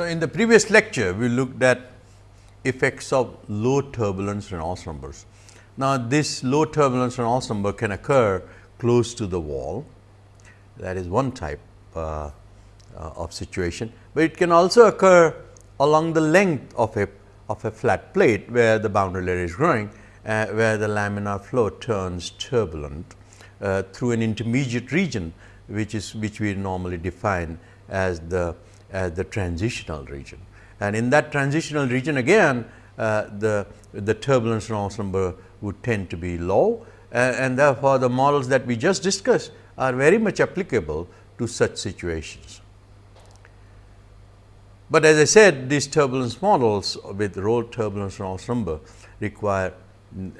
So, in the previous lecture, we looked at effects of low turbulence Reynolds numbers. Now, this low turbulence Reynolds number can occur close to the wall that is one type uh, uh, of situation, but it can also occur along the length of a of a flat plate where the boundary layer is growing uh, where the laminar flow turns turbulent uh, through an intermediate region which is which we normally define as the as the transitional region. And in that transitional region again uh, the the turbulence Reynolds number would tend to be low and therefore, the models that we just discussed are very much applicable to such situations. But as I said these turbulence models with roll turbulence Reynolds number require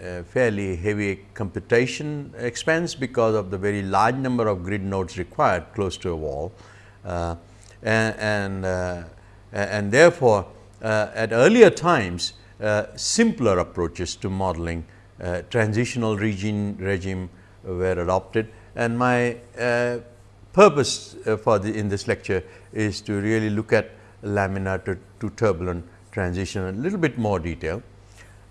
uh, fairly heavy computation expense because of the very large number of grid nodes required close to a wall. Uh, and, and, uh, and, therefore, uh, at earlier times uh, simpler approaches to modeling transitional regime, regime were adopted and my purpose for the in this lecture is to really look at laminar to, to turbulent transition in a little bit more detail.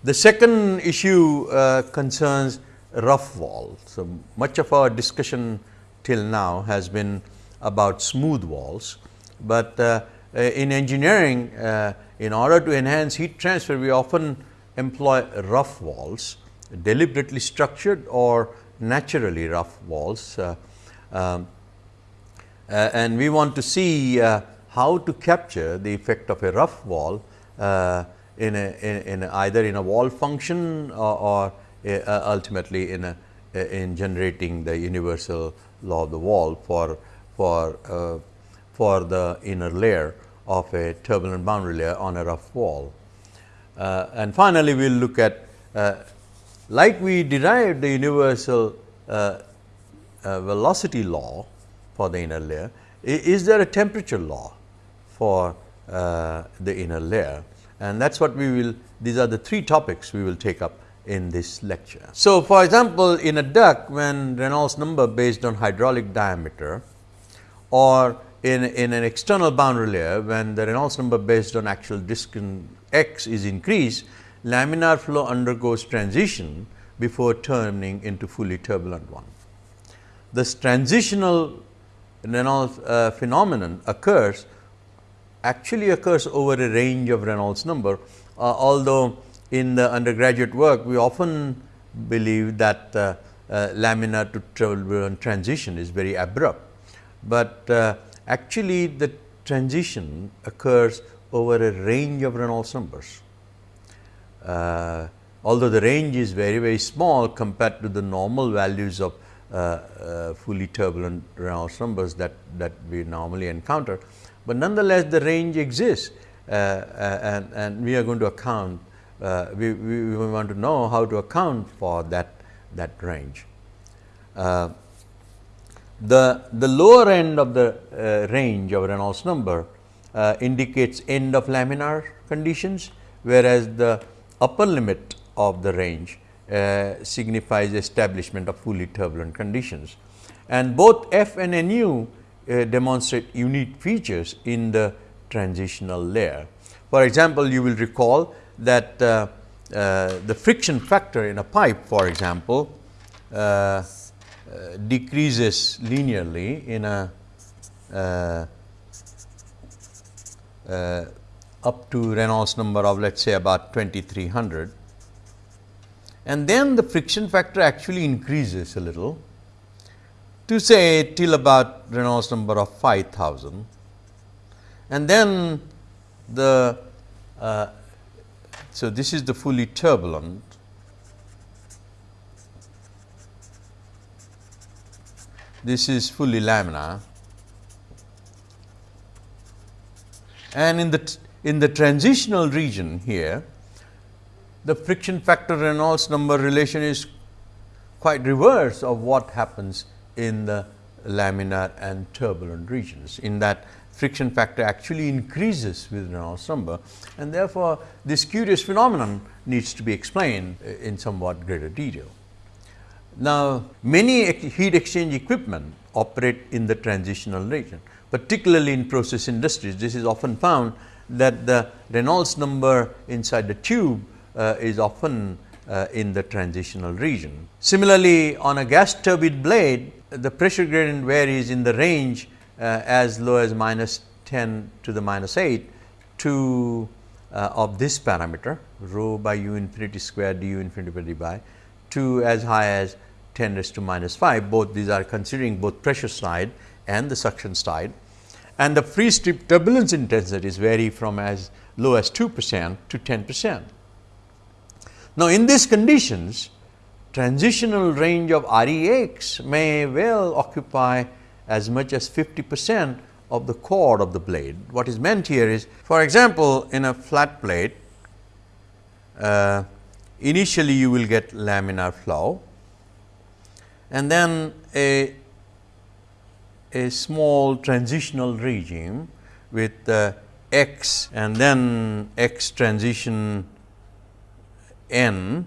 The second issue uh, concerns rough wall. So, much of our discussion till now has been about smooth walls, but uh, uh in engineering uh, in order to enhance heat transfer we often employ rough walls deliberately structured or naturally rough walls. Um, and we want to see how to capture the effect of a rough wall in, a, in, in a either in a wall function or, or uh, ultimately in a in generating the universal law of the wall for for uh, for the inner layer of a turbulent boundary layer on a rough wall. Uh, and finally, we will look at uh, like we derived the universal uh, velocity law for the inner layer, is there a temperature law for uh, the inner layer and that is what we will these are the three topics we will take up in this lecture. So, for example, in a duct when Reynolds number based on hydraulic diameter or in, in an external boundary layer when the Reynolds number based on actual distance x is increased, laminar flow undergoes transition before turning into fully turbulent one. This transitional Reynolds uh, phenomenon occurs actually occurs over a range of Reynolds number, uh, although in the undergraduate work we often believe that uh, uh, laminar to turbulent transition is very abrupt, but uh, actually the transition occurs over a range of Reynolds numbers. Uh, although the range is very very small compared to the normal values of uh, fully turbulent Reynolds numbers that, that we normally encounter, but nonetheless the range exists uh, uh, and, and we are going to account uh, we, we, we, want to know how to account for that that range. Uh, the, the lower end of the uh, range of Reynolds number uh, indicates end of laminar conditions, whereas the upper limit of the range signifies establishment of fully turbulent conditions. And both f and nu uh, demonstrate unique features in the transitional layer. For example, you will recall that uh, uh, the friction factor in a pipe for example, uh, uh, decreases linearly in a uh, up to Reynolds number of let us say about 2300 and then the friction factor actually increases a little to say till about Reynolds number of 5000 and then the uh, so this is the fully turbulent this is fully laminar and in the in the transitional region here the friction factor Reynolds number relation is quite reverse of what happens in the laminar and turbulent regions. In that friction factor actually increases with Reynolds number and therefore, this curious phenomenon needs to be explained in somewhat greater detail. Now, many heat exchange equipment operate in the transitional region. Particularly in process industries, this is often found that the Reynolds number inside the tube uh, is often uh, in the transitional region. Similarly, on a gas turbine blade, the pressure gradient varies in the range uh, as low as minus 10 to the minus 8 to uh, of this parameter rho by u infinity square du infinity by d by to as high as 10 raised to minus 5 both these are considering both pressure side and the suction side and the free strip turbulence intensities vary from as low as 2 percent to 10 percent. Now, in these conditions transitional range of REX may well occupy as much as 50 percent of the chord of the blade. What is meant here is for example, in a flat plate uh, initially you will get laminar flow and then a, a small transitional regime with uh, x and then x transition n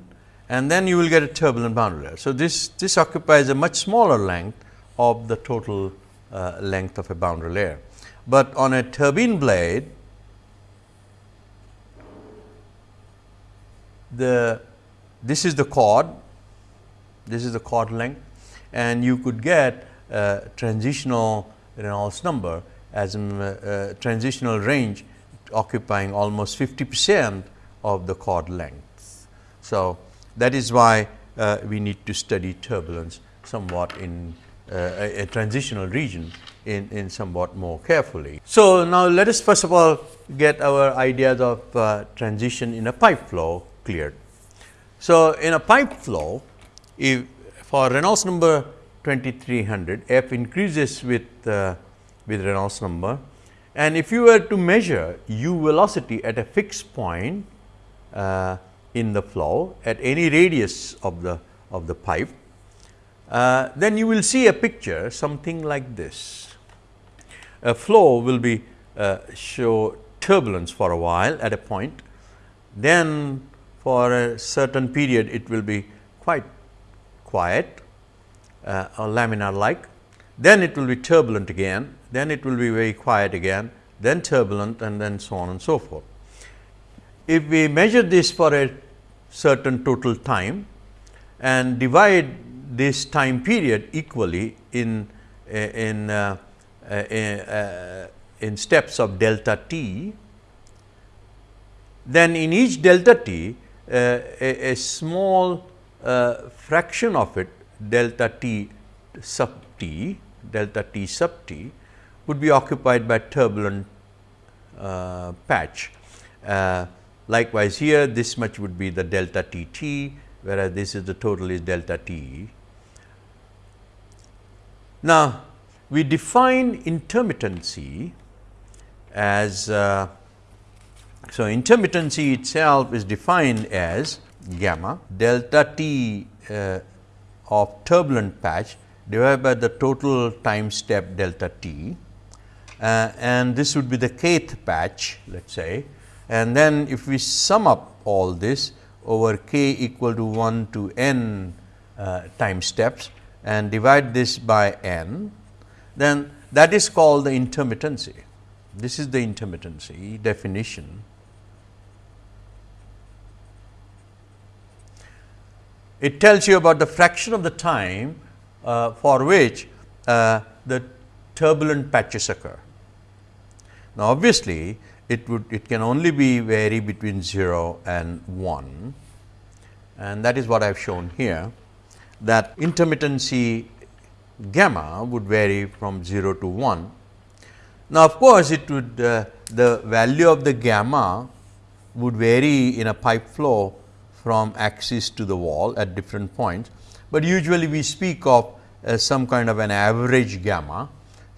and then you will get a turbulent boundary layer. So, this, this occupies a much smaller length of the total uh, length of a boundary layer. But on a turbine blade, the this is the chord, this is the chord length and you could get a transitional Reynolds number as a uh, transitional range occupying almost 50 percent of the chord length. So, that is why uh, we need to study turbulence somewhat in uh, a, a, transitional region in, in somewhat more carefully. So, now let us first of all get our ideas of uh, transition in a pipe flow cleared. So, in a pipe flow if for Reynolds number 2300 f increases with uh, with Reynolds number and if you were to measure u velocity at a fixed point uh, in the flow at any radius of the of the pipe, uh, then you will see a picture something like this. A flow will be uh, show turbulence for a while at a point, then for a certain period it will be quite quiet uh, or laminar like, then it will be turbulent again, then it will be very quiet again, then turbulent and then so on and so forth. If we measure this for a certain total time and divide this time period equally in in uh, uh, uh, in steps of delta t, then in each delta t uh, a, a, small uh, fraction of it delta t sub t delta t sub t would be occupied by turbulent uh, patch Likewise, here this much would be the delta T t, whereas this is the total is delta T. Now, we define intermittency as uh, so intermittency itself is defined as gamma delta t uh, of turbulent patch divided by the total time step delta t uh, and this would be the kth patch let us say and then if we sum up all this over k equal to 1 to n uh, time steps and divide this by n, then that is called the intermittency. This is the intermittency definition. It tells you about the fraction of the time uh, for which uh, the turbulent patches occur. Now, obviously, it would it can only be vary between 0 and 1 and that is what I have shown here that intermittency gamma would vary from 0 to 1. Now, of course, it would uh, the value of the gamma would vary in a pipe flow from axis to the wall at different points, but usually we speak of uh, some kind of an average gamma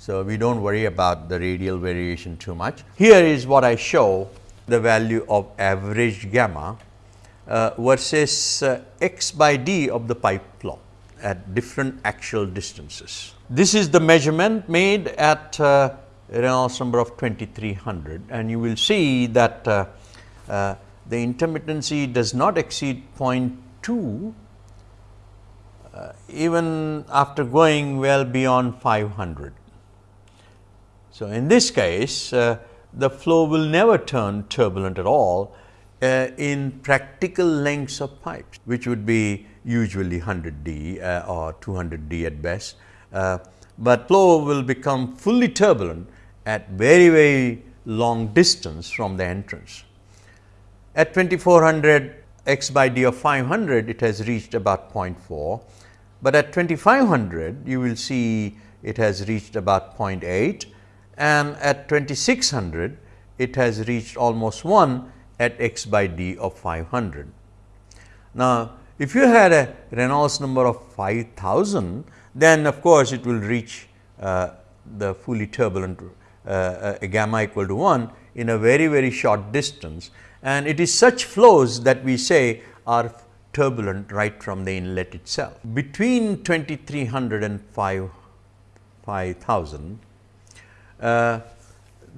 so, we do not worry about the radial variation too much. Here is what I show the value of average gamma uh, versus uh, x by d of the pipe flow at different axial distances. This is the measurement made at uh, Reynolds number of 2300 and you will see that uh, uh, the intermittency does not exceed 0.2 uh, even after going well beyond 500. So, in this case uh, the flow will never turn turbulent at all uh, in practical lengths of pipes, which would be usually 100 D uh, or 200 D at best, uh, but flow will become fully turbulent at very very long distance from the entrance. At 2400 x by d of 500 it has reached about 0.4, but at 2500 you will see it has reached about 0.8 and at 2600 it has reached almost 1 at x by d of 500. Now, if you had a Reynolds number of 5000 then of course, it will reach uh, the fully turbulent uh, uh, gamma equal to 1 in a very very short distance and it is such flows that we say are turbulent right from the inlet itself. Between 2300 and 5, 5000, uh,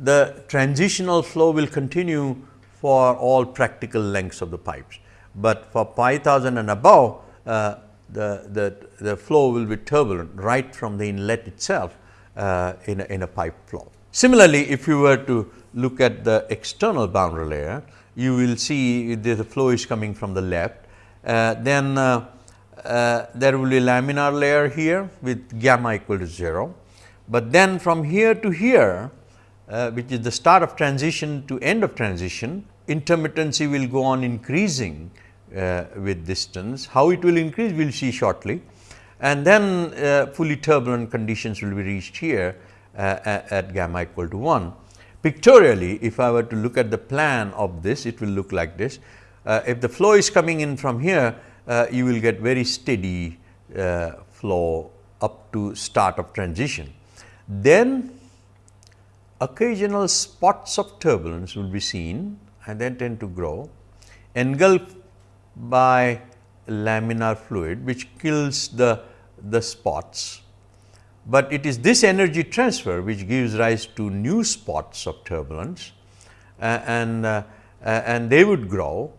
the transitional flow will continue for all practical lengths of the pipes, but for 5000 and above uh, the, the, the flow will be turbulent right from the inlet itself uh, in, a, in a pipe flow. Similarly, if you were to look at the external boundary layer, you will see the flow is coming from the left. Uh, then uh, uh, there will be laminar layer here with gamma equal to 0. But then from here to here, uh, which is the start of transition to end of transition, intermittency will go on increasing uh, with distance. How it will increase, we will see shortly. And then uh, fully turbulent conditions will be reached here at, at gamma equal to 1. Pictorially, if I were to look at the plan of this, it will look like this. Uh, if the flow is coming in from here, uh, you will get very steady uh, flow up to start of transition. Then occasional spots of turbulence will be seen and then tend to grow, engulfed by laminar fluid which kills the, the spots but it is this energy transfer which gives rise to new spots of turbulence uh, and, uh, uh, and they would grow,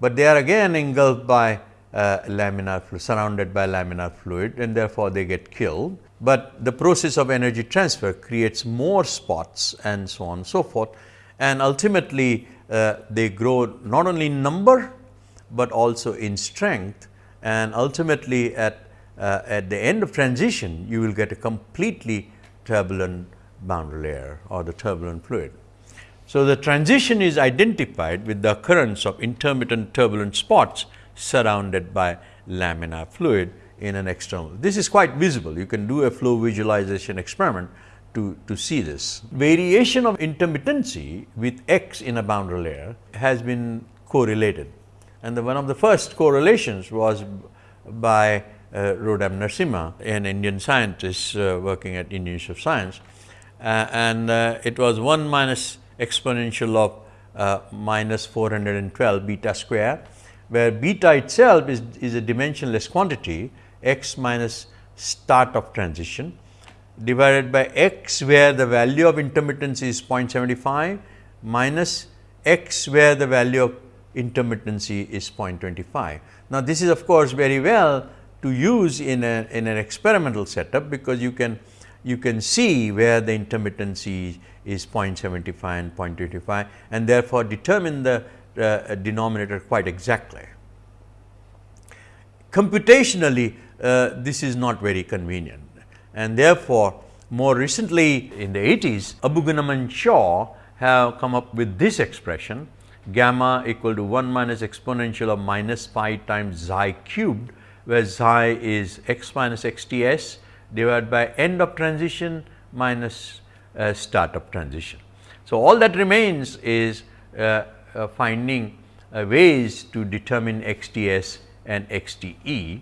but they are again engulfed by uh, laminar fluid, surrounded by laminar fluid and therefore, they get killed. But the process of energy transfer creates more spots and so on and so forth and ultimately uh, they grow not only in number, but also in strength and ultimately at uh, at the end of transition you will get a completely turbulent boundary layer or the turbulent fluid. So, the transition is identified with the occurrence of intermittent turbulent spots surrounded by laminar fluid in an external. This is quite visible. You can do a flow visualization experiment to, to see this. Variation of intermittency with x in a boundary layer has been correlated and the one of the first correlations was by uh, Narasimha, an Indian scientist uh, working at Indian Institute of Science. Uh, and uh, it was 1 minus exponential of uh, minus 412 beta square, where beta itself is, is a dimensionless quantity x minus start of transition divided by x where the value of intermittency is 0.75 minus x where the value of intermittency is 0.25. Now, this is of course, very well to use in, a, in an experimental setup, because you can you can see where the intermittency is 0.75 and 0.25 and therefore, determine the uh, denominator quite exactly. Computationally, uh, this is not very convenient and therefore, more recently in the 80s, Abu-Ghannam and Shaw have come up with this expression gamma equal to 1 minus exponential of minus pi times xi cubed where xi is x minus x t s divided by end of transition minus uh, start of transition. So, all that remains is uh, uh, finding uh, ways to determine x t s and x t e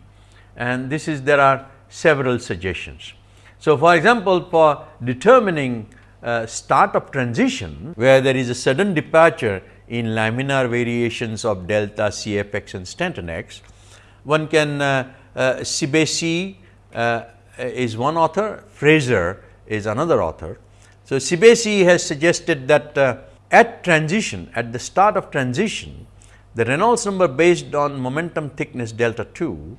and this is there are several suggestions. So, for example, for determining uh, start of transition where there is a sudden departure in laminar variations of delta C f x and stanton x, one can uh, uh, Cebeci uh, is one author, Fraser is another author. So, Cebeci has suggested that uh, at transition, at the start of transition, the Reynolds number based on momentum thickness delta 2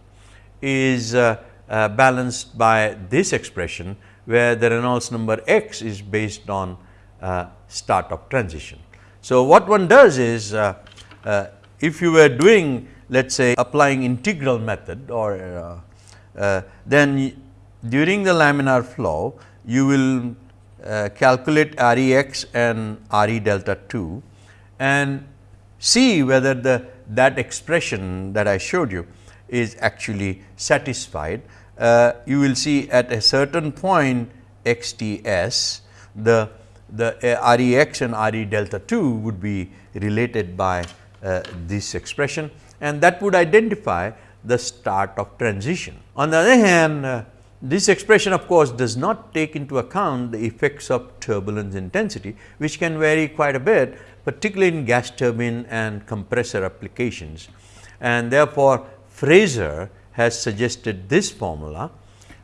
is uh, uh, balanced by this expression, where the Reynolds number x is based on uh, start of transition. So, what one does is if you were doing let us say applying integral method or uh, then during the laminar flow you will calculate R e x and R e delta 2 and see whether the that expression that I showed you is actually satisfied. Uh, you will see at a certain point x t s the the uh, R e x and R e delta 2 would be related by uh, this expression and that would identify the start of transition. On the other hand, uh, this expression of course, does not take into account the effects of turbulence intensity, which can vary quite a bit particularly in gas turbine and compressor applications. And therefore, Fraser has suggested this formula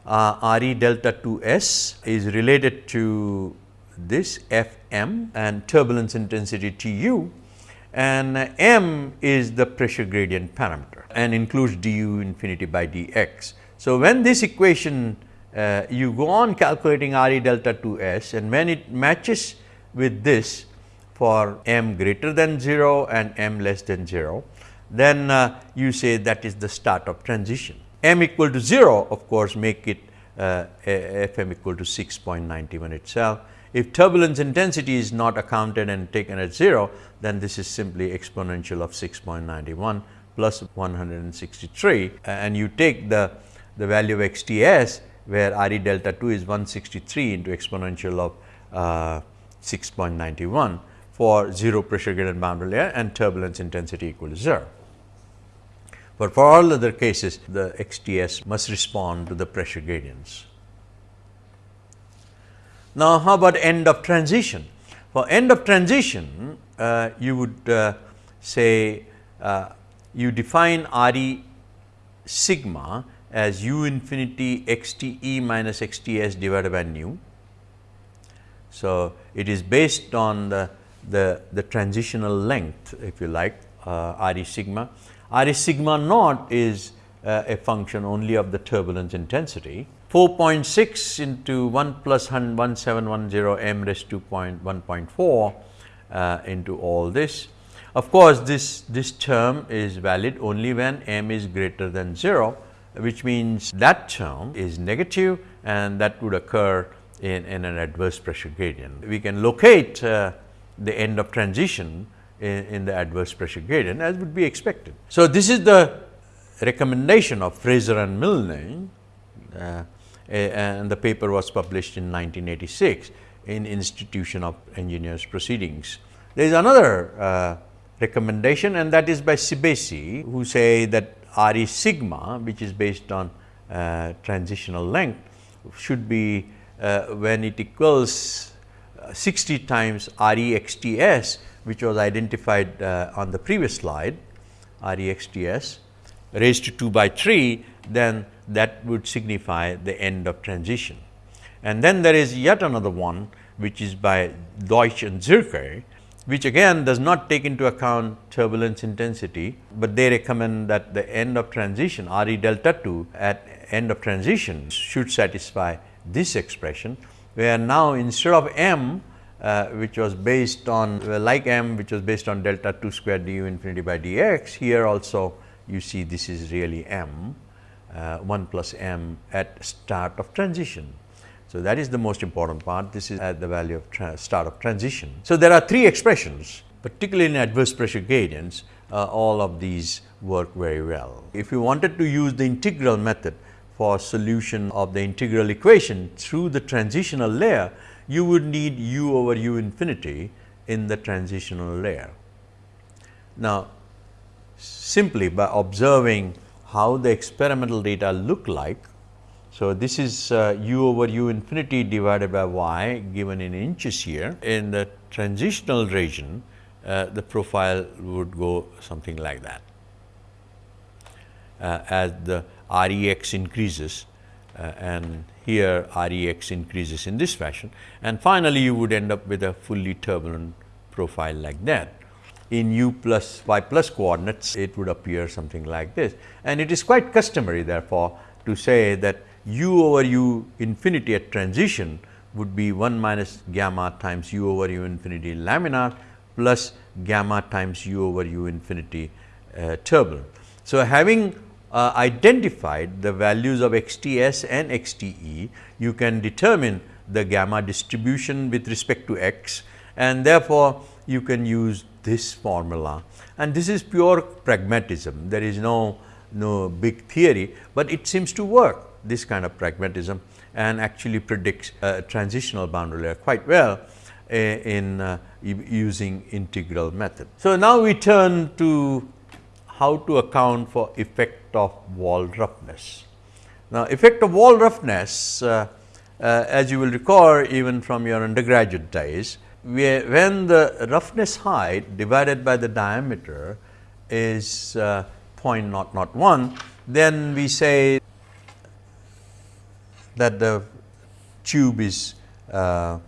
uh, R e delta 2 s is related to this F m and turbulence intensity T u and m is the pressure gradient parameter and includes d u infinity by d x. So, when this equation uh, you go on calculating R e delta 2 s and when it matches with this for m greater than 0 and m less than 0, then uh, you say that is the start of transition. m equal to 0 of course, make it uh, f m equal to 6.91 itself if turbulence intensity is not accounted and taken at 0, then this is simply exponential of 6.91 plus 163 and you take the, the value of x t s where R e delta 2 is 163 into exponential of uh, 6.91 for 0 pressure gradient boundary layer and turbulence intensity equal to 0. But for all other cases the x t s must respond to the pressure gradients. Now, how about end of transition? For end of transition, uh, you would uh, say uh, you define R e sigma as u infinity x t e minus x t s divided by nu. So, it is based on the, the, the transitional length if you like uh, R e sigma. R e sigma naught is uh, a function only of the turbulence intensity 4.6 into 1 plus 1710 m raised to 1.4 uh, into all this. Of course, this, this term is valid only when m is greater than 0, which means that term is negative and that would occur in, in an adverse pressure gradient. We can locate uh, the end of transition in, in, the adverse pressure gradient as would be expected. So, this is the recommendation of Fraser and Milne uh, and the paper was published in 1986 in Institution of Engineers Proceedings. There is another uh, recommendation and that is by Cebeci who say that R e sigma which is based on uh, transitional length should be uh, when it equals uh, 60 times R e x t s which was identified uh, on the previous slide R e x t s raised to 2 by 3 then that would signify the end of transition. And then there is yet another one which is by Deutsch and Zierke, which again does not take into account turbulence intensity, but they recommend that the end of transition R e delta 2 at end of transition should satisfy this expression, where now instead of m uh, which was based on like m which was based on delta 2 square du infinity by dx, here also you see this is really m uh, 1 plus m at start of transition. So, that is the most important part. This is at the value of start of transition. So, there are three expressions particularly in adverse pressure gradients uh, all of these work very well. If you wanted to use the integral method for solution of the integral equation through the transitional layer, you would need u over u infinity in the transitional layer. Now, simply by observing how the experimental data look like. So, this is uh, u over u infinity divided by y given in inches here. In the transitional region, uh, the profile would go something like that. Uh, as the R e x increases uh, and here R e x increases in this fashion and finally, you would end up with a fully turbulent profile like that. In u plus y plus coordinates, it would appear something like this. And it is quite customary therefore, to say that u over u infinity at transition would be 1 minus gamma times u over u infinity laminar plus gamma times u over u infinity uh, turbulent. So, having uh, identified the values of x t s and x t e, you can determine the gamma distribution with respect to x and therefore, you can use this formula and this is pure pragmatism. There is no, no big theory, but it seems to work this kind of pragmatism and actually predicts a transitional boundary layer quite well eh, in uh, using integral method. So, now we turn to how to account for effect of wall roughness. Now, effect of wall roughness uh, uh, as you will recall even from your undergraduate days, when the roughness height divided by the diameter is uh, 0.001, then we say that the tube is uh,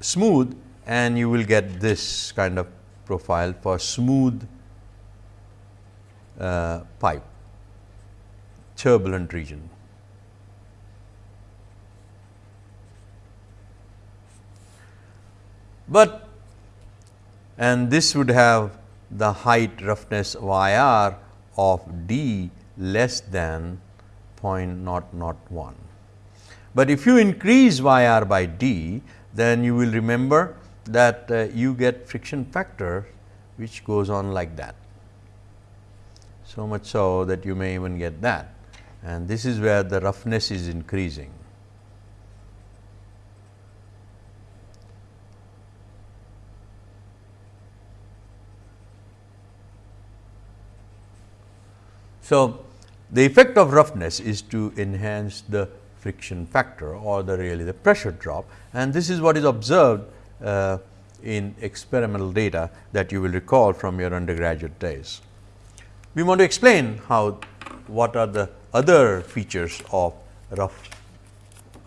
smooth and you will get this kind of profile for smooth uh, pipe turbulent region. But and this would have the height roughness y r of d less than 0.001. But if you increase y r by d, then you will remember that uh, you get friction factor which goes on like that. So much so that you may even get that and this is where the roughness is increasing. So, the effect of roughness is to enhance the friction factor or the really the pressure drop and this is what is observed uh, in experimental data that you will recall from your undergraduate days. We want to explain how what are the other features of rough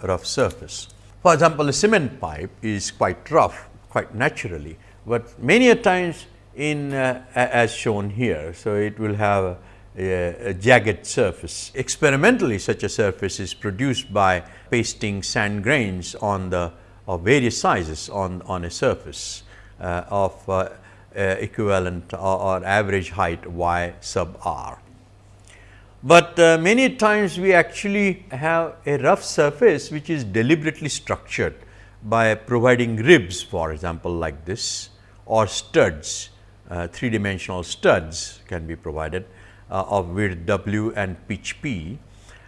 rough surface. For example, a cement pipe is quite rough quite naturally, but many a times in uh, as shown here. So, it will have a, jagged surface. Experimentally such a surface is produced by pasting sand grains on the of various sizes on, on a surface uh, of uh, uh equivalent or, or, average height y sub r. But uh, many times we actually have a rough surface which is deliberately structured by providing ribs for example, like this or studs, uh, three dimensional studs can be provided uh, of width w and pitch p.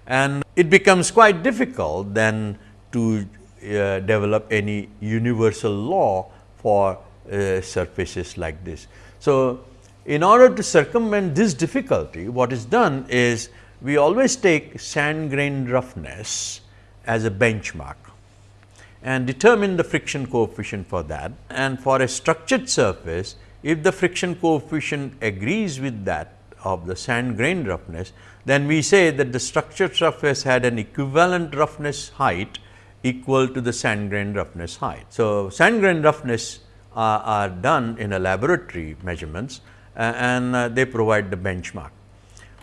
And it becomes quite difficult then to uh, develop any universal law for uh, surfaces like this. So, in order to circumvent this difficulty, what is done is we always take sand grain roughness as a benchmark and determine the friction coefficient for that. And for a structured surface, if the friction coefficient agrees with that of the sand grain roughness, then we say that the structured surface had an equivalent roughness height equal to the sand grain roughness height. So, sand grain roughness are, are done in a laboratory measurements uh, and uh, they provide the benchmark.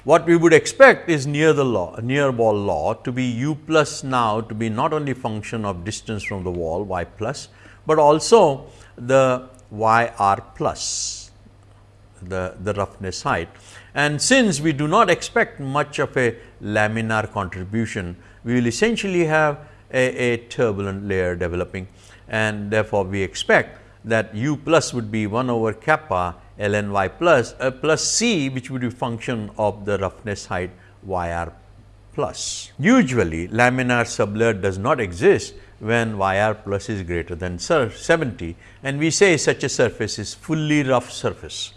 What we would expect is near the law, near wall law to be u plus now to be not only function of distance from the wall y plus, but also the y r plus the, the roughness height. And since we do not expect much of a laminar contribution, we will essentially have a, a turbulent layer developing and therefore, we expect that u plus would be 1 over kappa ln y plus uh, plus c which would be function of the roughness height y r plus. Usually laminar sublayer does not exist when y r plus is greater than 70 and we say such a surface is fully rough surface.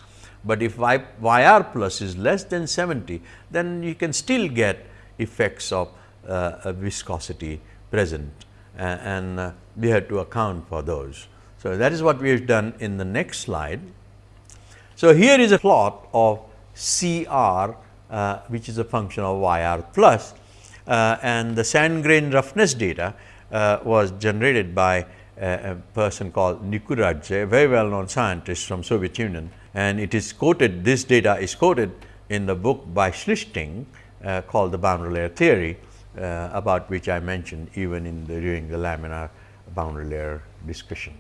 But if y, y r plus is less than 70 then you can still get effects of uh, viscosity present uh, and uh, we have to account for those. So, that is what we have done in the next slide. So, here is a plot of C r uh, which is a function of y r plus uh, and the sand grain roughness data uh, was generated by a, a person called Nikuradze, a very well known scientist from Soviet Union and it is quoted this data is quoted in the book by Schlichting uh, called the boundary layer theory uh, about which I mentioned even in the during the laminar boundary layer discussion.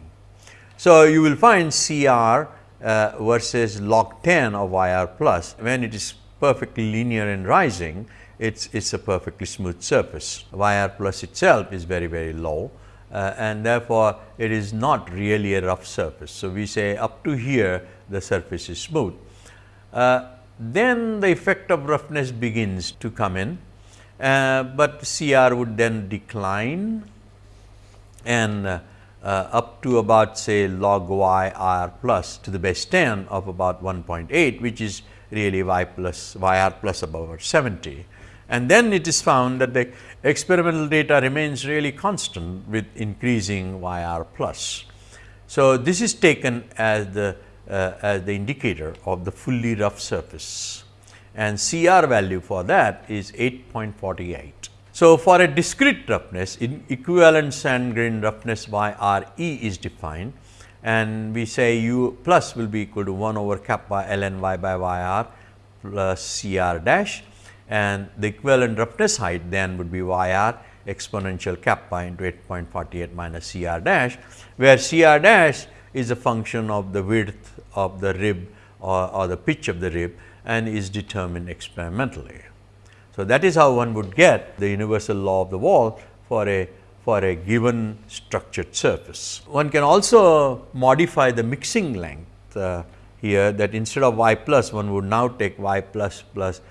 So, you will find CR uh, versus log 10 of YR plus when it is perfectly linear and rising it's it's a perfectly smooth surface. YR plus itself is very very low uh, and therefore, it is not really a rough surface. So, we say up to here the surface is smooth. Uh, then the effect of roughness begins to come in, uh, but CR would then decline and uh, uh, up to about say log y r plus to the base 10 of about 1.8 which is really y plus y r plus about 70 and then it is found that the experimental data remains really constant with increasing y r plus. So, this is taken as the Uh, as the indicator of the fully rough surface. And CR value for that is 8.48. So, for a discrete roughness in equivalent sand grain roughness y r e is defined. And we say u plus will be equal to 1 over kappa ln y by y r plus C r dash. And the equivalent roughness height then would be y r exponential kappa into 8.48 minus C r dash, where C r dash is a function of the width of the rib or, or the pitch of the rib and is determined experimentally. So, that is how one would get the universal law of the wall for a for a given structured surface. One can also modify the mixing length uh, here that instead of y plus one would now take y plus plus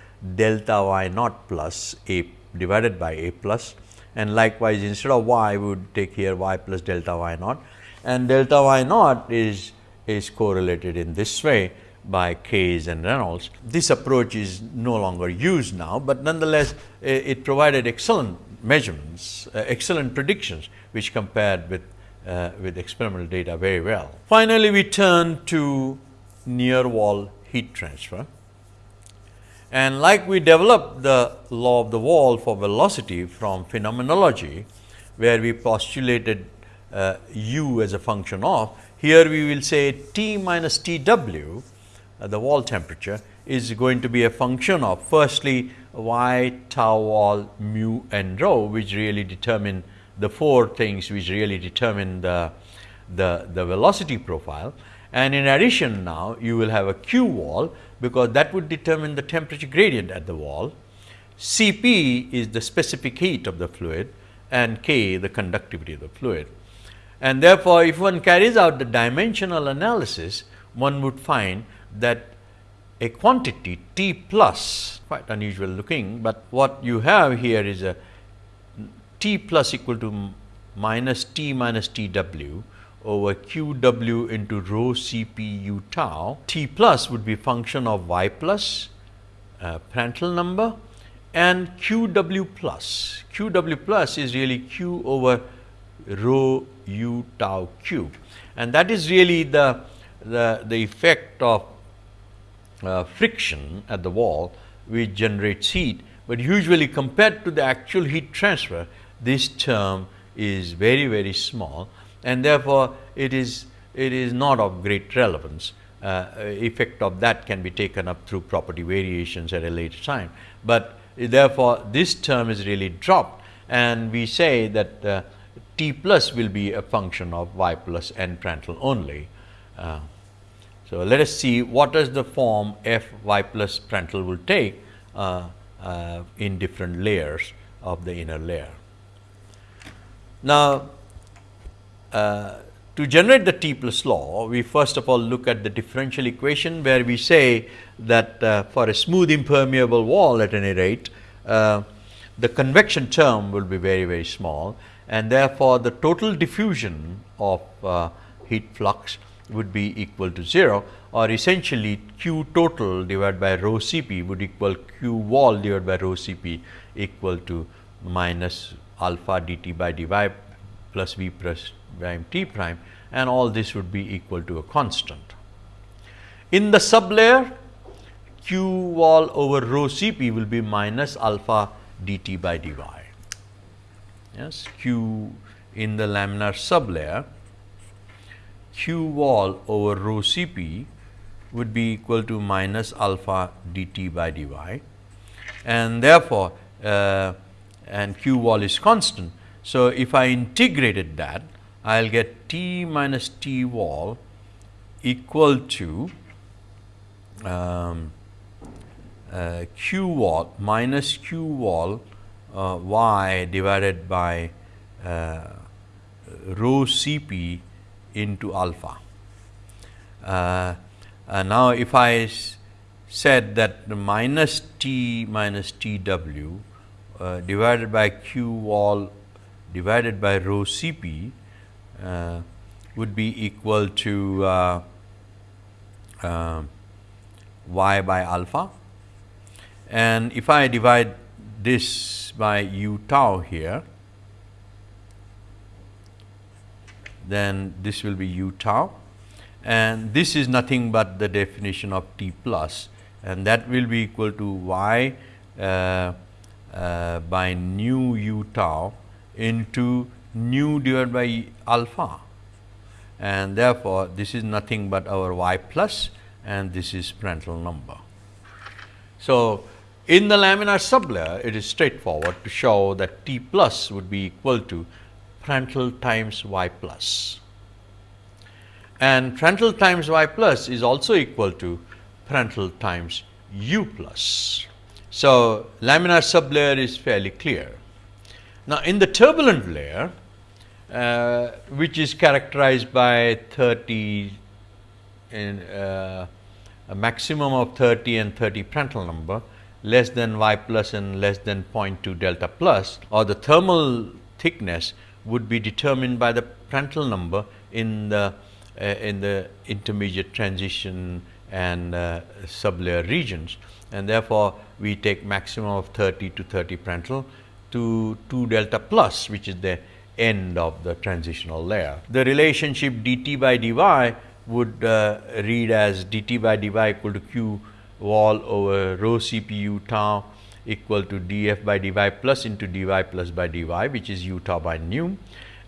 delta y naught plus a divided by a plus and likewise instead of y we would take here y plus delta y naught and delta y naught is is correlated in this way by Kayes and Reynolds. This approach is no longer used now, but nonetheless it provided excellent measurements, uh, excellent predictions which compared with uh, with experimental data very well. Finally, we turn to near wall heat transfer. And like we developed the law of the wall for velocity from phenomenology, where we postulated uh, u as a function of, here we will say T minus T w, uh, the wall temperature is going to be a function of firstly y tau wall mu and rho, which really determine the four things which really determine the, the, the velocity profile. And in addition now, you will have a Q wall because that would determine the temperature gradient at the wall. Cp is the specific heat of the fluid and K the conductivity of the fluid. And therefore, if one carries out the dimensional analysis, one would find that a quantity T plus quite unusual looking, but what you have here is a T plus equal to minus T minus T w over q w into rho c p u tau, t plus would be function of y plus uh, Prandtl number and q w plus. q w plus is really q over rho u tau q and that is really the, the, the effect of uh, friction at the wall which generates heat, but usually compared to the actual heat transfer this term is very very small. And therefore, it is it is not of great relevance. Uh, effect of that can be taken up through property variations at a later time, but therefore, this term is really dropped. And we say that uh, t plus will be a function of y plus n Prandtl only. Uh, so, let us see what is the form f y plus Prandtl will take uh, uh, in different layers of the inner layer. Now, uh, to generate the T plus law, we first of all look at the differential equation where we say that uh, for a smooth impermeable wall at any rate, uh, the convection term will be very very small and therefore, the total diffusion of uh, heat flux would be equal to 0 or essentially q total divided by rho C p would equal q wall divided by rho C p equal to minus alpha d t by d y plus v plus prime t prime and all this would be equal to a constant. In the sublayer q wall over rho C p will be minus alpha d t by d y. Yes, q in the laminar sublayer q wall over rho C p would be equal to minus alpha d t by d y and therefore, uh, and q wall is constant. So, if I integrated that I will get t minus t wall equal to um, uh, q wall minus q wall uh, y divided by uh, rho C p into alpha. Uh, now, if I said that minus t minus t w uh, divided by q wall divided by rho C p uh, would be equal to uh, uh, y by alpha. And if I divide this by u tau here, then this will be u tau and this is nothing but the definition of t plus and that will be equal to y uh, uh, by nu u tau into nu divided by alpha and therefore, this is nothing but our y plus and this is Prandtl number. So, in the laminar sublayer it is straightforward to show that T plus would be equal to Prandtl times y plus. and Prandtl times y plus is also equal to Prandtl times u plus. So, laminar sublayer is fairly clear. Now, in the turbulent layer uh, which is characterized by 30 in uh, a maximum of 30 and 30 Prandtl number less than y plus and less than 0.2 delta plus or the thermal thickness would be determined by the Prandtl number in the uh, in the intermediate transition and uh, sublayer regions and therefore, we take maximum of 30 to 30 Prandtl to 2 delta plus which is the end of the transitional layer. The relationship dt by dy would uh, read as dt by dy equal to q wall over rho CPU tau equal to df by dy plus into dy plus by dy which is u tau by nu.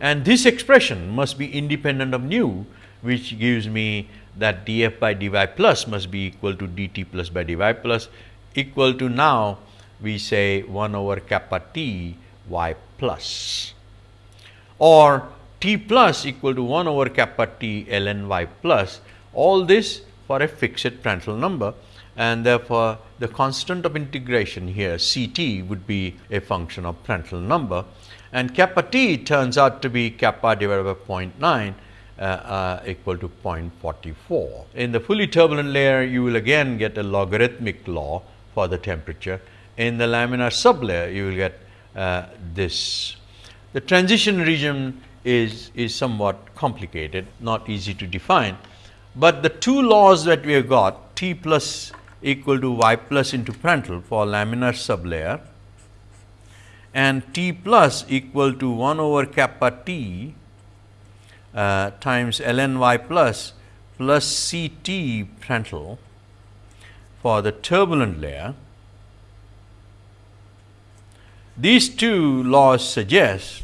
And this expression must be independent of nu which gives me that df by dy plus must be equal to dt plus by dy plus equal to now we say 1 over kappa t y plus. Or t plus equal to 1 over kappa t ln y plus. All this for a fixed Prandtl number and therefore, the constant of integration here C t would be a function of Prandtl number and kappa t turns out to be kappa divided by 0.9 uh, uh, equal to 0.44. In the fully turbulent layer, you will again get a logarithmic law for the temperature. In the laminar sublayer, you will get uh, this the transition region is, is somewhat complicated, not easy to define, but the two laws that we have got T plus equal to y plus into Prandtl for laminar sublayer and T plus equal to 1 over kappa T uh, times ln y plus plus C T Prandtl for the turbulent layer. These two laws suggest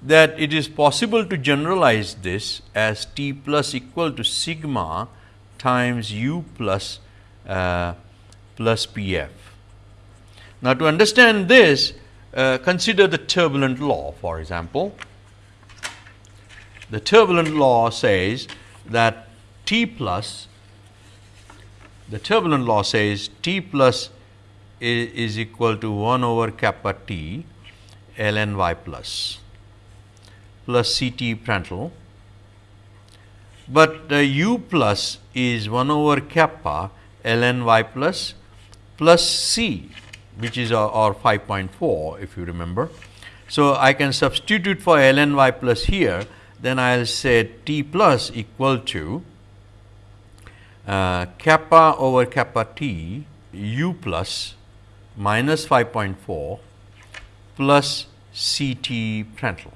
that it is possible to generalize this as T plus equal to sigma times u plus uh, plus P f. Now, to understand this uh, consider the turbulent law for example. The turbulent law says that T plus the turbulent law says T plus is, is equal to 1 over kappa T ln y plus plus C t Prandtl, but uh, u plus is 1 over kappa ln y plus plus c which is our, our 5.4 if you remember. So, I can substitute for ln y plus here then I will say t plus equal to uh, kappa over kappa t u plus minus 5.4 plus C t Prandtl.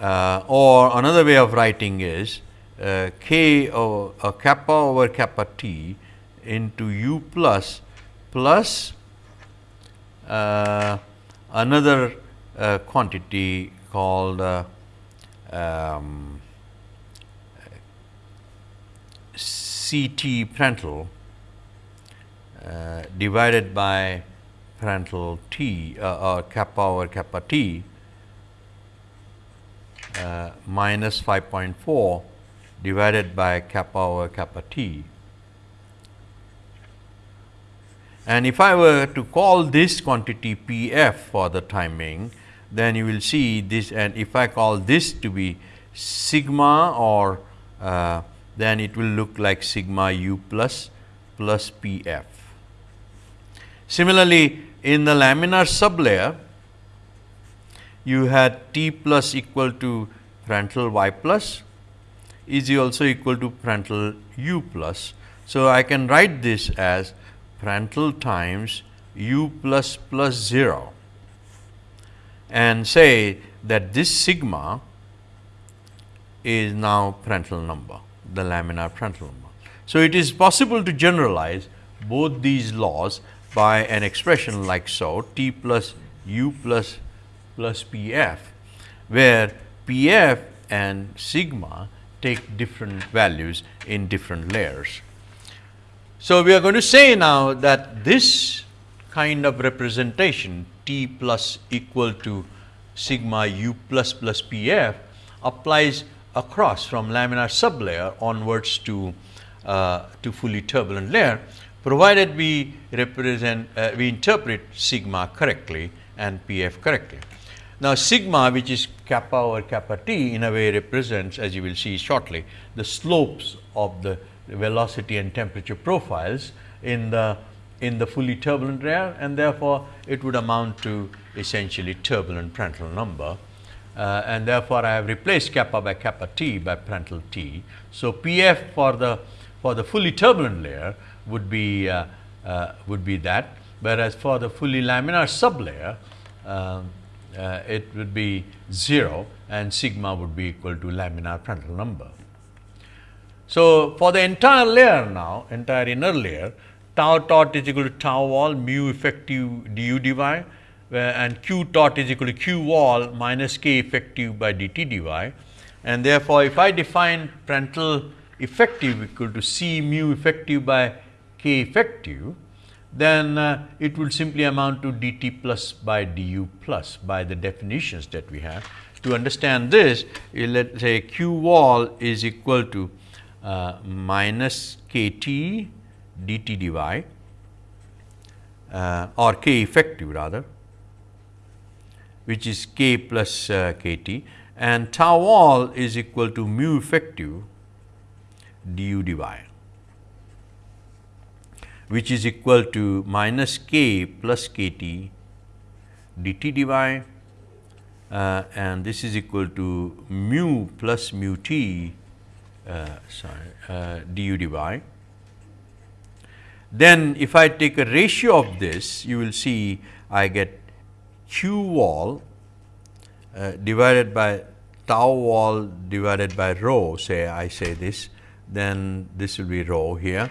Uh, or another way of writing is uh, k uh, kappa over kappa t into u plus plus uh, another a quantity called uh, um, CT Prandtl uh, divided by Prandtl T uh, or kappa over kappa T uh, minus 5.4 divided by kappa over kappa T. And if I were to call this quantity P f for the timing, then you will see this and if I call this to be sigma or uh, then it will look like sigma u plus plus P f. Similarly, in the laminar sublayer, you had T plus equal to Prandtl y plus is also equal to Prandtl u plus. So, I can write this as Prandtl times u plus plus 0 and say that this sigma is now Prandtl number, the laminar Prandtl number. So, it is possible to generalize both these laws by an expression like so T plus u plus plus P f, where P f and sigma take different values in different layers. So, we are going to say now that this kind of representation T plus equal to sigma u plus plus P f applies across from laminar sublayer onwards to, uh, to fully turbulent layer provided we represent uh, we interpret sigma correctly and P f correctly. Now, sigma which is kappa over kappa t in a way represents as you will see shortly the slopes of the velocity and temperature profiles in the in the fully turbulent layer and therefore, it would amount to essentially turbulent Prandtl number uh, and therefore, I have replaced kappa by kappa t by Prandtl t. So, P f for the for the fully turbulent layer would be uh, uh, would be that whereas, for the fully laminar sublayer um, uh, it would be 0 and sigma would be equal to laminar Prandtl number. So, for the entire layer now entire inner layer tau tot is equal to tau wall mu effective du dy and q tot is equal to q wall minus k effective by dt dy and therefore, if I define Prandtl effective equal to c mu effective by k effective then uh, it will simply amount to dt plus by du plus by the definitions that we have. To understand this, let us say q wall is equal to uh, minus kt dt dy uh, or k effective rather, which is k plus uh, kt and tau wall is equal to mu effective du dy which is equal to minus k plus k t dt dy uh, and this is equal to mu plus mu t uh, sorry uh, du dy. Then if I take a ratio of this you will see I get q wall uh, divided by tau wall divided by rho say I say this then this will be rho here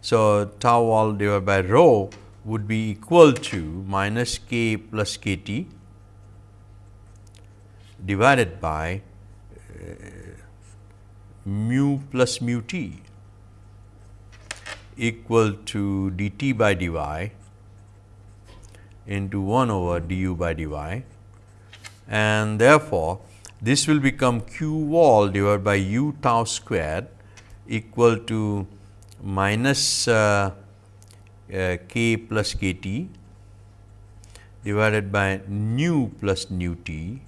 so, tau wall divided by rho would be equal to minus k plus k t divided by uh, mu plus mu t equal to d t by d y into 1 over d u by d y and therefore, this will become q wall divided by u tau squared equal to minus uh, uh, k plus k t divided by nu plus nu t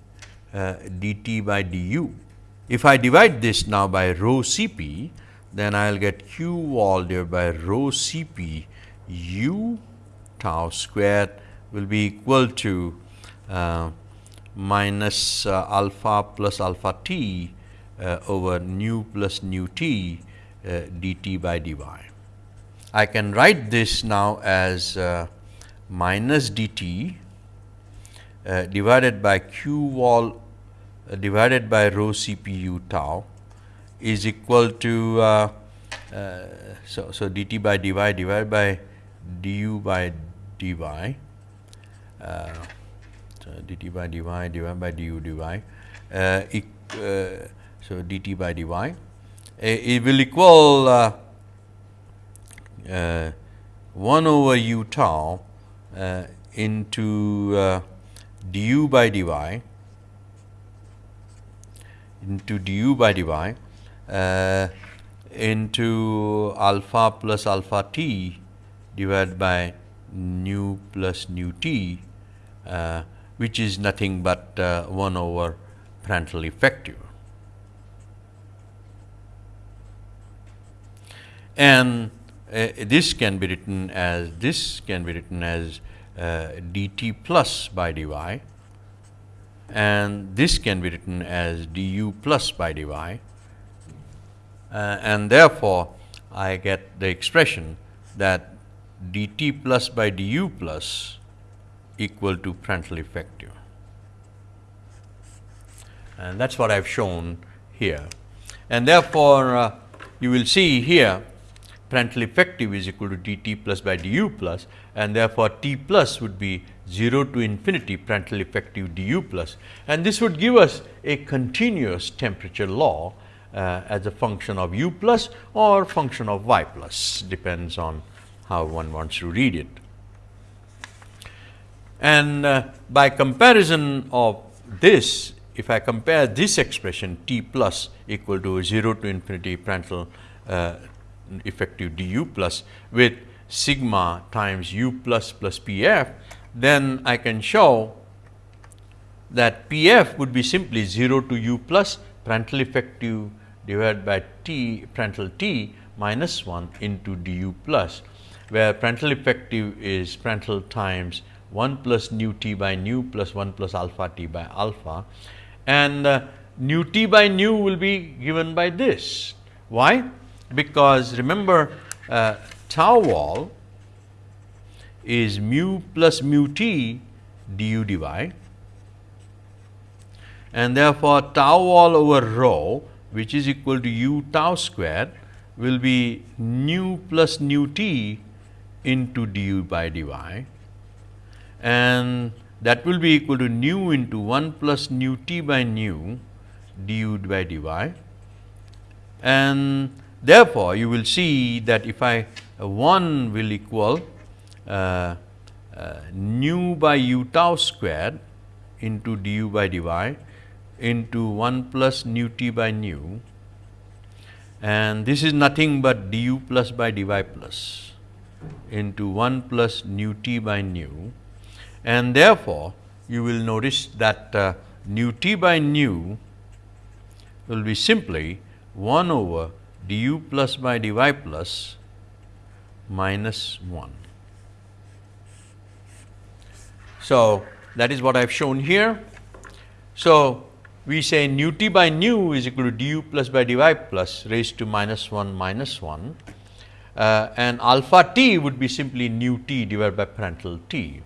uh, dt by du. If I divide this now by rho Cp, then I will get q wall divided by rho Cp u tau squared will be equal to uh, minus uh, alpha plus alpha t uh, over nu plus nu t dt by dy. I can write this now as uh, minus dt uh, divided by q wall uh, divided by rho cpu tau is equal to uh, uh, so, so dt by dy divided by du by dy uh, dt by dy divided by du dy. Uh, uh, so, dt by dy uh, it will equal uh, uh, 1 over u tau into du by dy into du by dy uh, into alpha plus alpha t divided by nu plus nu t uh, which is nothing but uh, 1 over Prandtl effective. And uh, this can be written as this can be written as uh, dt plus by dy. And this can be written as du plus by dy. Uh, and therefore, I get the expression that dt plus by du plus equal to Prandtl effective. And that is what I have shown here. And therefore, uh, you will see here Prandtl effective is equal to dt plus by du plus and therefore, t plus would be 0 to infinity Prandtl effective du plus and this would give us a continuous temperature law uh, as a function of u plus or function of y plus depends on how one wants to read it. And uh, by comparison of this if I compare this expression t plus equal to 0 to infinity Prandtl uh, effective du plus with sigma times u plus plus p f, then I can show that p f would be simply 0 to u plus Prandtl effective divided by t Prandtl t minus 1 into du plus, where Prandtl effective is Prandtl times 1 plus nu t by nu plus 1 plus alpha t by alpha and uh, nu t by nu will be given by this. Why? Because remember uh, tau wall is mu plus mu t du dy and therefore, tau wall over rho which is equal to u tau square will be nu plus nu t into du by dy. And that will be equal to nu into 1 plus nu t by nu du by dy. And therefore, you will see that if I uh, 1 will equal uh, uh, nu by u tau square into du by dy into 1 plus nu t by nu. And this is nothing but du plus by dy plus into 1 plus nu t by nu. And therefore, you will notice that uh, nu t by nu will be simply 1 over du plus by dy plus minus 1. So, that is what I have shown here. So, we say nu t by nu is equal to du plus by dy plus raised to minus 1 minus 1 uh, and alpha t would be simply nu t divided by Prandtl t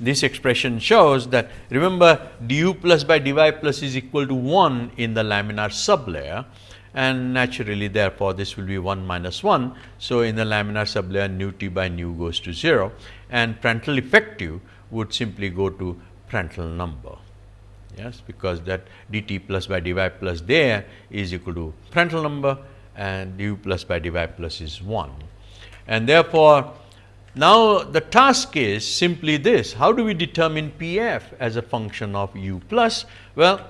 this expression shows that remember du plus by dy plus is equal to 1 in the laminar sublayer and naturally therefore, this will be 1 minus 1. So, in the laminar sublayer nu t by nu goes to 0 and Prandtl effective would simply go to Prandtl number yes because that dt plus by dy plus there is equal to Prandtl number and du plus by dy plus is 1 and therefore, now, the task is simply this, how do we determine P f as a function of u plus? Well,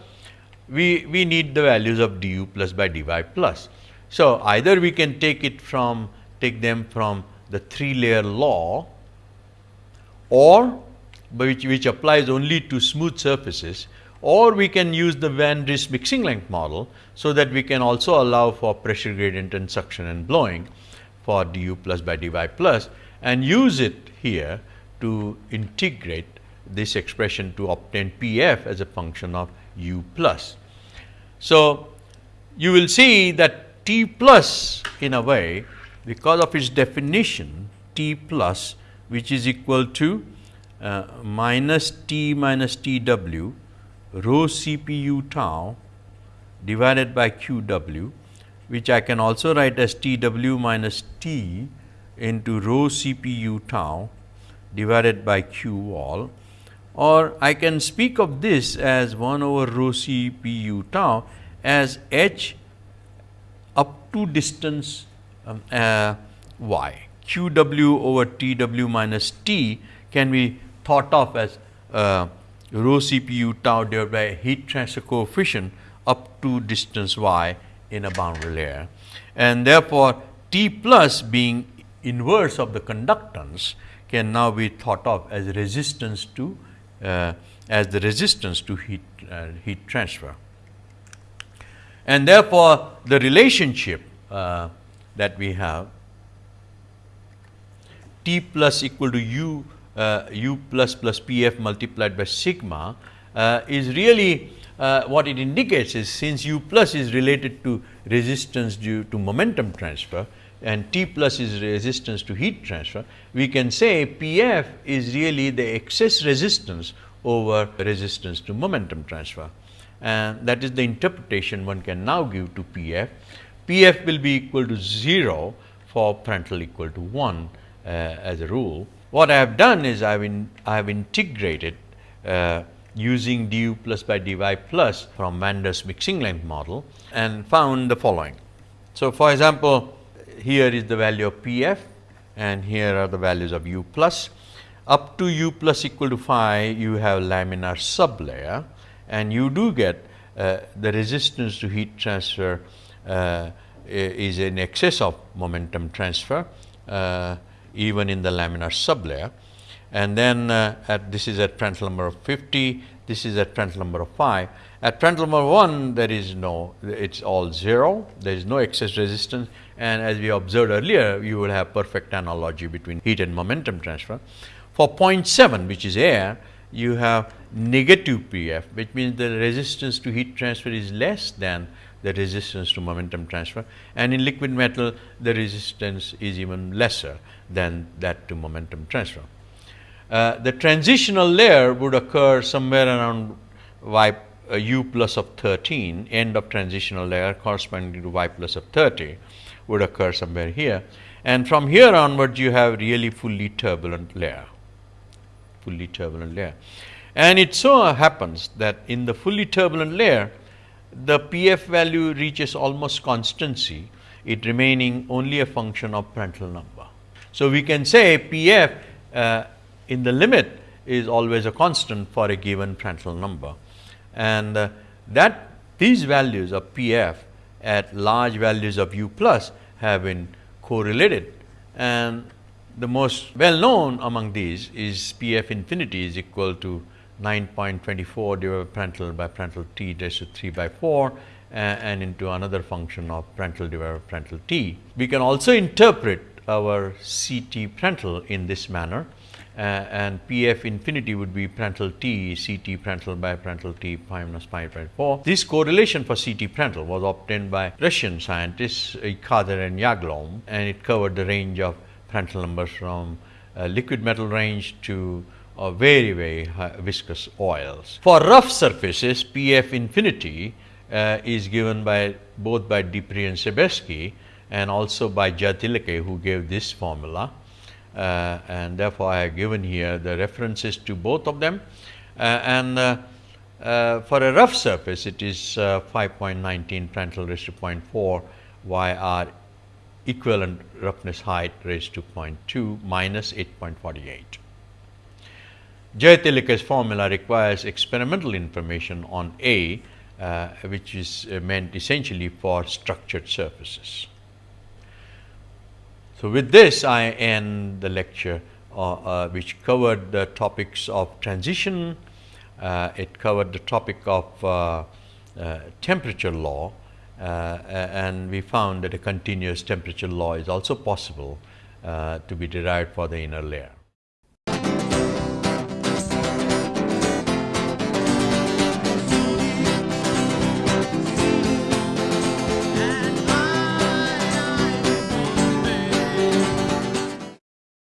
we, we need the values of du plus by dy plus. So, either we can take it from take them from the 3 layer law or which, which applies only to smooth surfaces or we can use the Van Driest mixing length model. So, that we can also allow for pressure gradient and suction and blowing for du plus by dy plus and use it here to integrate this expression to obtain P f as a function of u plus. So, you will see that T plus in a way because of its definition T plus which is equal to uh, minus T minus T w rho C p u tau divided by q w which I can also write as T w minus T into rho CPU tau divided by Q wall or I can speak of this as 1 over rho c p u tau as h up to distance um, uh, y. q w over t w minus t can be thought of as uh, rho c p u tau divided by heat transfer coefficient up to distance y in a boundary layer. And therefore, T plus being inverse of the conductance can now be thought of as resistance to as the resistance to heat uh, heat transfer. And therefore, the relationship uh, that we have T plus equal to U uh, U plus plus P f multiplied by sigma uh, is really uh, what it indicates is since U plus is related to resistance due to momentum transfer and T plus is resistance to heat transfer, we can say P f is really the excess resistance over resistance to momentum transfer. And that is the interpretation one can now give to P f. P f will be equal to 0 for Prandtl equal to 1 uh, as a rule. What I have done is I have, in, I have integrated uh, using du plus by dy plus from Van Driest's mixing length model and found the following. So, for example, here is the value of P f and here are the values of u plus. Up to u plus equal to phi you have laminar sublayer and you do get uh, the resistance to heat transfer uh, is in excess of momentum transfer uh, even in the laminar sublayer and then uh, at this is at Prandtl number of 50, this is at Prandtl number of 5. At Prandtl number 1 there is no, it is all 0, there is no excess resistance and as we observed earlier you will have perfect analogy between heat and momentum transfer. For 0.7 which is air, you have negative PF which means the resistance to heat transfer is less than the resistance to momentum transfer and in liquid metal the resistance is even lesser than that to momentum transfer. Uh, the transitional layer would occur somewhere around y uh, u plus of 13 end of transitional layer corresponding to y plus of 30 would occur somewhere here. And from here onwards you have really fully turbulent layer fully turbulent layer. And it so happens that in the fully turbulent layer the pf value reaches almost constancy it remaining only a function of Prandtl number. So we can say pf uh, in the limit is always a constant for a given Prandtl number. And uh, that these values of P f at large values of u plus have been correlated and the most well known among these is P f infinity is equal to 9.24 divided by Prandtl by Prandtl t raised to 3 by 4 uh, and into another function of Prandtl divided by Prandtl t. We can also interpret our C t Prandtl in this manner and P f infinity would be Prandtl T, CT Prandtl by Prandtl t pi minus pi by 4. This correlation for C t Prandtl was obtained by Russian scientists Kader and Yaglom and it covered the range of Prandtl numbers from uh, liquid metal range to uh, very very viscous oils. For rough surfaces P f infinity uh, is given by both by Dipprey and Sabersky and also by Jayatilleke who gave this formula uh, and therefore, I have given here the references to both of them. Uh, and uh, for a rough surface, it is 5.19 Prandtl raised to 0.4 YR equivalent roughness height raised to 0.2 minus 8.48. Jayatilleke's formula requires experimental information on A, uh, which is uh, meant essentially for structured surfaces. So, with this I end the lecture uh, uh, which covered the topics of transition, uh, it covered the topic of uh, uh, temperature law uh, and we found that a continuous temperature law is also possible to be derived for the inner layer.